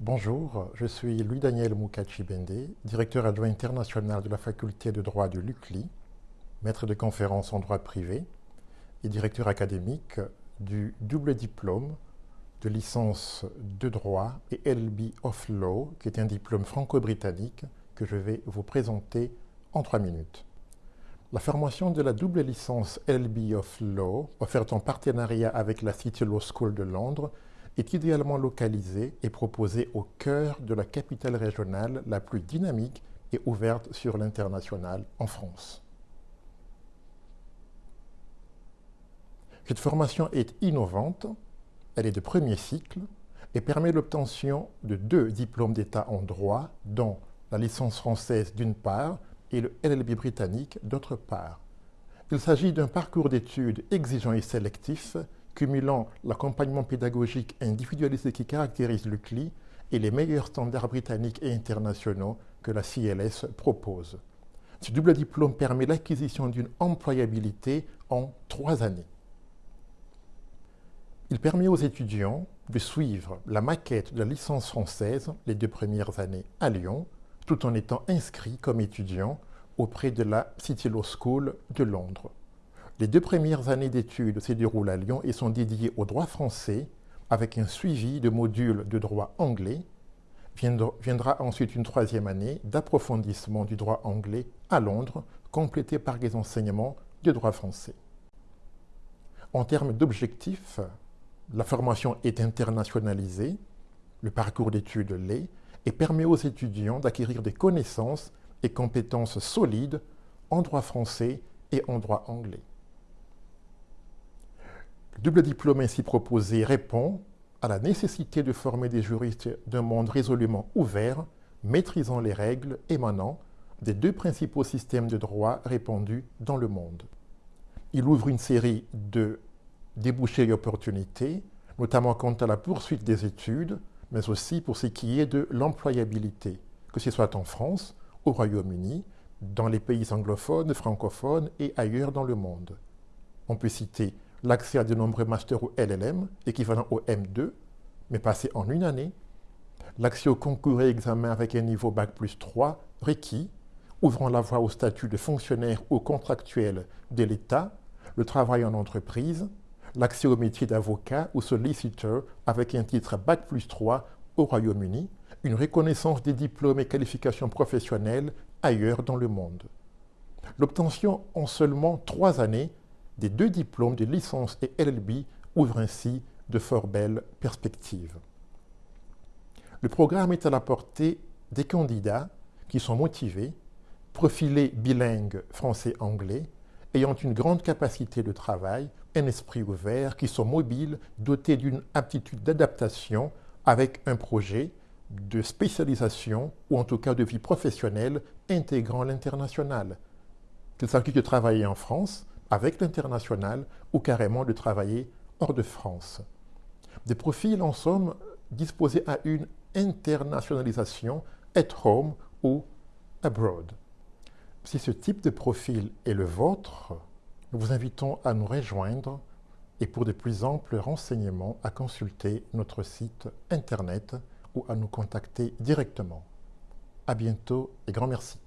Bonjour, je suis Louis-Daniel Moukachi-Bende, directeur adjoint international de la faculté de droit de l'UCLI, maître de conférences en droit privé et directeur académique du double diplôme de licence de droit et LB of Law, qui est un diplôme franco-britannique que je vais vous présenter en trois minutes. La formation de la double licence LB of Law, offerte en partenariat avec la City Law School de Londres, est idéalement localisée et proposée au cœur de la capitale régionale la plus dynamique et ouverte sur l'international en France. Cette formation est innovante, elle est de premier cycle et permet l'obtention de deux diplômes d'État en droit, dont la licence française d'une part et le LLB britannique d'autre part. Il s'agit d'un parcours d'études exigeant et sélectif, cumulant l'accompagnement pédagogique individualisé qui caractérise le CLI et les meilleurs standards britanniques et internationaux que la CLS propose. Ce double diplôme permet l'acquisition d'une employabilité en trois années. Il permet aux étudiants de suivre la maquette de la licence française les deux premières années à Lyon, tout en étant inscrit comme étudiant auprès de la City Law School de Londres. Les deux premières années d'études se déroulent à Lyon et sont dédiées au droit français avec un suivi de modules de droit anglais. Viendra ensuite une troisième année d'approfondissement du droit anglais à Londres, complétée par des enseignements de droit français. En termes d'objectifs, la formation est internationalisée, le parcours d'études l'est, et permet aux étudiants d'acquérir des connaissances et compétences solides en droit français et en droit anglais. Le double diplôme ainsi proposé répond à la nécessité de former des juristes d'un monde résolument ouvert, maîtrisant les règles émanant des deux principaux systèmes de droit répandus dans le monde. Il ouvre une série de débouchés et opportunités, notamment quant à la poursuite des études, mais aussi pour ce qui est de l'employabilité, que ce soit en France, au Royaume-Uni, dans les pays anglophones, francophones et ailleurs dans le monde. On peut citer l'accès à de nombreux masters ou LLM, équivalent au M2, mais passé en une année, l'accès au concours et examen avec un niveau Bac plus 3 requis, ouvrant la voie au statut de fonctionnaire ou contractuel de l'État, le travail en entreprise, l'accès au métier d'avocat ou solicitor avec un titre Bac plus 3 au Royaume-Uni, une reconnaissance des diplômes et qualifications professionnelles ailleurs dans le monde. L'obtention en seulement trois années des deux diplômes de licence et LLB ouvre ainsi de fort belles perspectives. Le programme est à la portée des candidats qui sont motivés, profilés bilingues français-anglais, ayant une grande capacité de travail, un esprit ouvert, qui sont mobiles, dotés d'une aptitude d'adaptation avec un projet de spécialisation ou en tout cas de vie professionnelle intégrant l'international. Qu'il s'agisse de travailler en France avec l'international ou carrément de travailler hors de France. Des profils en somme disposés à une internationalisation at home ou abroad. Si ce type de profil est le vôtre, nous vous invitons à nous rejoindre et pour de plus amples renseignements à consulter notre site internet ou à nous contacter directement. À bientôt et grand merci.